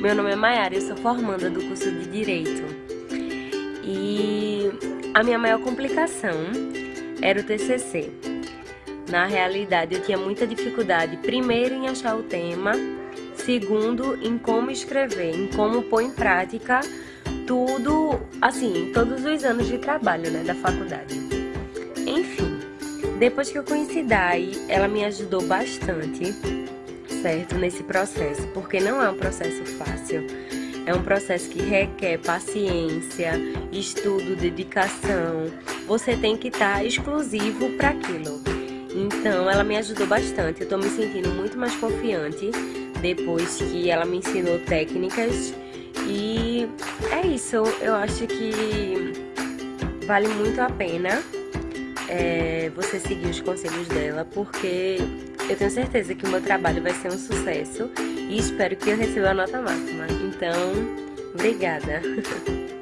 Meu nome é Mayara, eu sou formanda do curso de Direito. E a minha maior complicação era o TCC. Na realidade, eu tinha muita dificuldade, primeiro, em achar o tema, segundo, em como escrever, em como pôr em prática tudo, assim, todos os anos de trabalho, né, da faculdade. Enfim, depois que eu conheci Dai, ela me ajudou bastante certo nesse processo, porque não é um processo fácil. É um processo que requer paciência, estudo, dedicação. Você tem que estar exclusivo para aquilo. Então, ela me ajudou bastante. Eu estou me sentindo muito mais confiante depois que ela me ensinou técnicas. E é isso. Eu acho que vale muito a pena é, você seguir os conselhos dela, porque eu tenho certeza que o meu trabalho vai ser um sucesso e espero que eu receba a nota máxima. Então, obrigada!